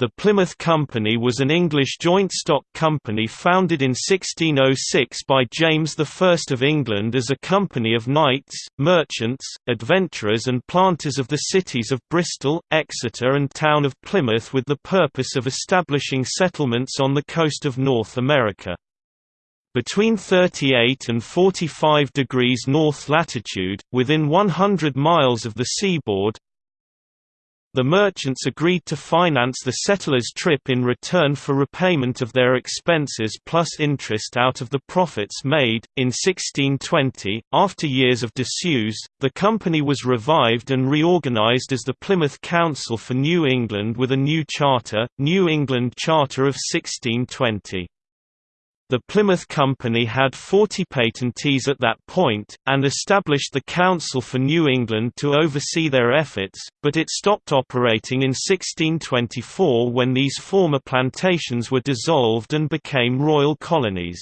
The Plymouth Company was an English joint stock company founded in 1606 by James I of England as a company of knights, merchants, adventurers and planters of the cities of Bristol, Exeter and town of Plymouth with the purpose of establishing settlements on the coast of North America. Between 38 and 45 degrees north latitude, within 100 miles of the seaboard, the merchants agreed to finance the settlers' trip in return for repayment of their expenses plus interest out of the profits made. In 1620, after years of disuse, the company was revived and reorganized as the Plymouth Council for New England with a new charter, New England Charter of 1620. The Plymouth Company had 40 patentees at that point, and established the Council for New England to oversee their efforts, but it stopped operating in 1624 when these former plantations were dissolved and became royal colonies.